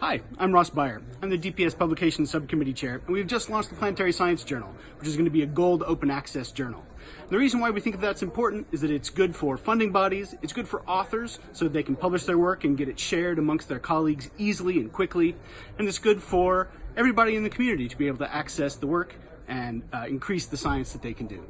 Hi, I'm Ross Beyer. I'm the DPS Publications Subcommittee Chair, and we've just launched the Planetary Science Journal, which is going to be a gold open access journal. And the reason why we think that that's important is that it's good for funding bodies, it's good for authors so they can publish their work and get it shared amongst their colleagues easily and quickly, and it's good for everybody in the community to be able to access the work and uh, increase the science that they can do.